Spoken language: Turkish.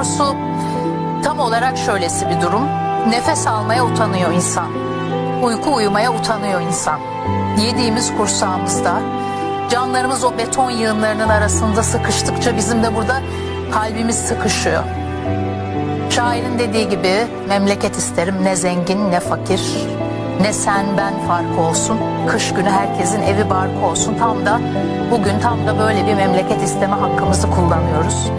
Doğrusu tam olarak şöylesi bir durum. Nefes almaya utanıyor insan. Uyku uyumaya utanıyor insan. Yediğimiz kursağımızda, canlarımız o beton yığınlarının arasında sıkıştıkça bizim de burada kalbimiz sıkışıyor. Şairin dediği gibi memleket isterim ne zengin ne fakir ne sen ben farkı olsun. Kış günü herkesin evi barkı olsun. Tam da bugün tam da böyle bir memleket isteme hakkımızı kullanıyoruz.